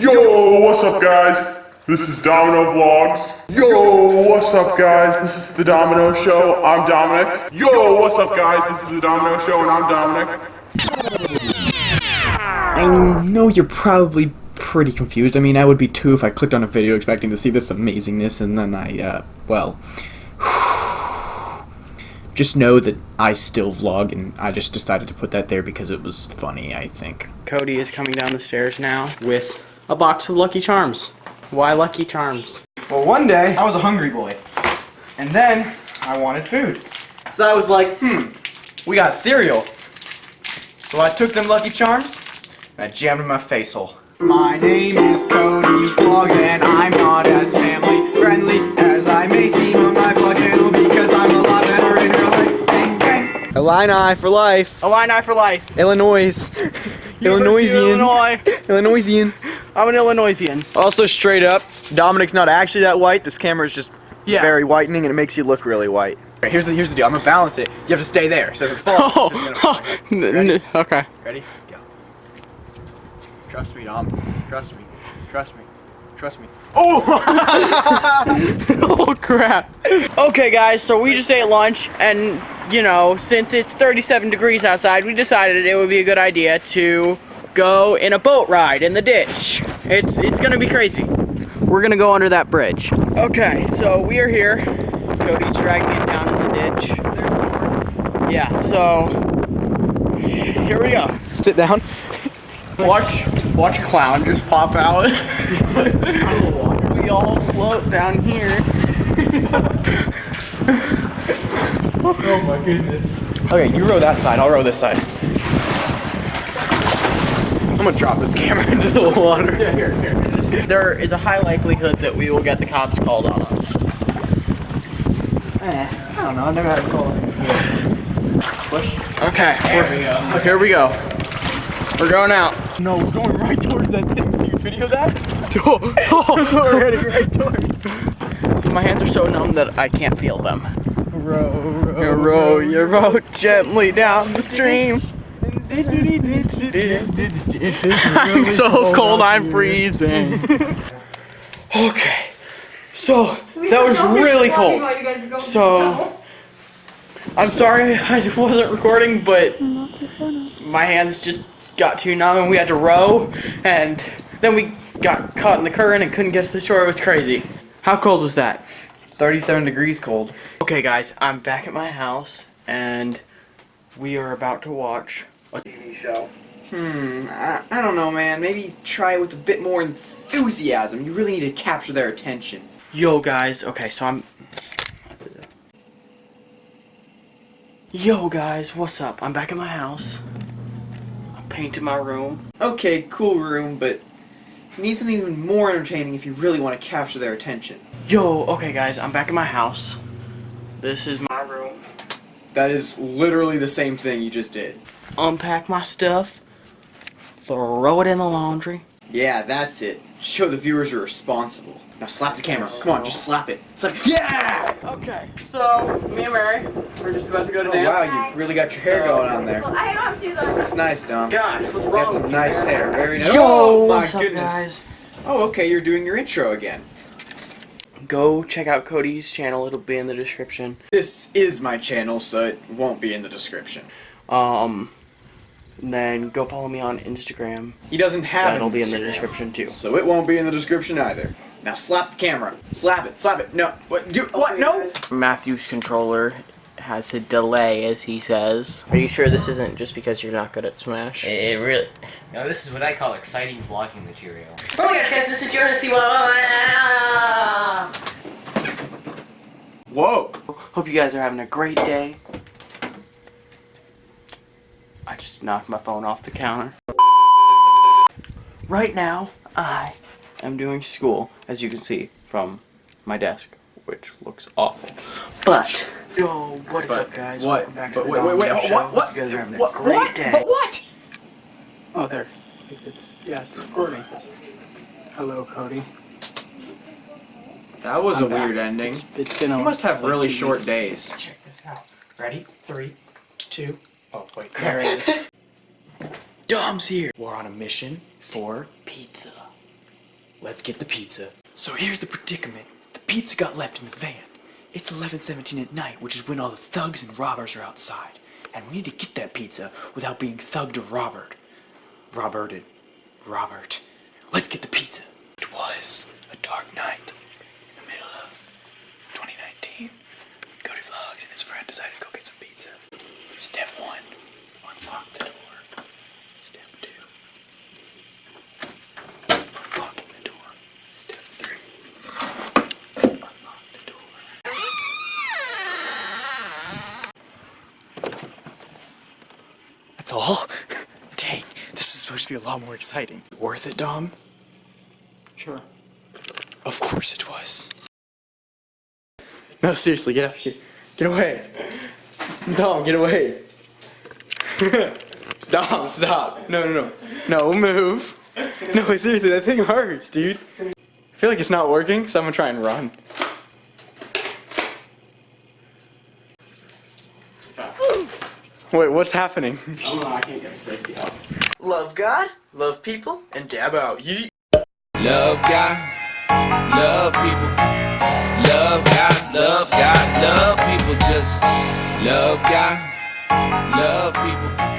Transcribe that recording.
Yo, what's up, guys? This is Domino Vlogs. Yo, what's up, guys? This is the Domino Show. I'm Dominic. Yo, what's up, guys? This is the Domino Show, and I'm Dominic. I know you're probably pretty confused. I mean, I would be too if I clicked on a video expecting to see this amazingness and then I, uh, well. Just know that I still vlog and I just decided to put that there because it was funny, I think. Cody is coming down the stairs now with a box of Lucky Charms. Why Lucky Charms? Well, one day, I was a hungry boy. And then, I wanted food. So I was like, hmm, we got cereal. So I took them Lucky Charms, and I jammed in my face hole. My name is Cody Vlog, and I'm not as family friendly as I may seem on my vlog channel because I'm a lot better in real life. Bang, bang. Illini for life. Illini for life. Illinois. University of Illinois. Illinoisian. I'm an Illinoisian. Also, straight up, Dominic's not actually that white. This camera is just Yeah. very whitening and it makes you look really white. Okay, here's the here's the deal. I'm gonna balance it. You have to stay there. So if it falls, Oh, it's just gonna. Oh, n- Ready? okay. Ready? Go. Trust me, Dom. Trust me. Trust me. Trust me. Oh! oh crap. Okay guys, so we just ate lunch and you know, since it's 37 degrees outside, we decided it would be a good idea to go in a boat ride in the ditch. It's it's gonna be crazy. We're gonna go under that bridge. Okay, so we are here. Cody's dragging it down in the ditch. Yeah, so here we go. Sit down. Watch watch clown just pop out. we all float down here. Oh my goodness. Okay, you row that side. I'll row this side. I'm gonna drop this camera into the water. Yeah, here, here. There is a high likelihood that we will get the cops called on us. Eh, I don't know. I've never had a call. Push. Okay, There we go. here we go. We're going out. No, we're going right towards that thing. Can you video that? we're heading right towards. My hands are so numb that I can't feel them. Row, row, You row your boat gently down the stream. I'm so cold, I'm freezing. Okay, so that was really cold. So I'm sorry I wasn't recording, but my hands just got too numb and we had to row, and then we got caught in the current and couldn't get to the shore. It was crazy. How cold was that? 37 degrees cold. Okay, guys, I'm back at my house, and we are about to watch a TV show. Hmm, I, I don't know, man. Maybe try it with a bit more enthusiasm. You really need to capture their attention. Yo, guys. Okay, so I'm. Yo, guys, what's up? I'm back in my house. I painted my room. Okay, cool room, but you need something even more entertaining if you really want to capture their attention. Yo, okay, guys, I'm back in my house. This is my room. That is literally the same thing you just did. Unpack my stuff. Throw it in the laundry. Yeah, that's it. Show the viewers you're responsible. Now slap the camera. Come on, just slap it. Slap it. Yeah! Okay, so me and Mary, we're just about to go to Oh, dance. wow, you really got your hair So- going on there. Well, I don't have to do that. That's nice, Dom. Gosh, what's You wrong got some nice you? hair. Very nice. Yo, oh, my what's up, goodness. guys? Oh, okay, you're doing your intro again. Go check out Cody's channel. It'll be in the description. This is my channel, so it won't be in the description. Um, then go follow me on Instagram. He doesn't have That'll an be in the description too. So it won't be in the description either. Now slap the camera. Slap it. Slap it. No. What? Do, what? No. Matthew's controller has a delay, as he says. Are you sure this isn't just because you're not good at Smash? It, it really. Now this is what I call exciting vlogging material. Oh yes, guys, this is your Whoa. Hope you guys are having a great day. I just knocked my phone off the counter. Right now, I am doing school, as you can see from my desk, which looks awful. But, yo, what is up, guys? What? Welcome back But to the wait, wait, wait. Domino What? What? You guys are having a what? great what? day. But what? Oh, there. It's yeah, it's recording. Hello, Cody. That was I'm a weird ending. It's, it's been a You must have like really two short weeks. days. Check this out. Ready? Three, two. Oh wait. There it is. Dom's here. We're on a mission for Pizza. Let's get the pizza. So here's the predicament. The pizza got left in the van. It's 11:17 at night, which is when all the thugs and robbers are outside. And we need to get that pizza without being thugged or robbered. Roberted. Robert. Let's get the pizza. It was a dark night in the middle of 2019. Cody Vlogs and his friend decided to go get some pizza. Step one, unlock the door. Step two, unlocking the door. Step three, unlock the door. That's all? Dang, this is supposed to be a lot more exciting. Worth it, Dom? Sure. Of course it was. No, seriously, get out of here. Get away. Dom, get away. Dom, stop. No, no, no. No, move. No, seriously, that thing hurts, dude. I feel like it's not working, so I'm gonna try and run. Wait, what's happening? Love God, love people, and dab out. Yeet. Love God, love people. Love God, love God, love people. Just love God, love people.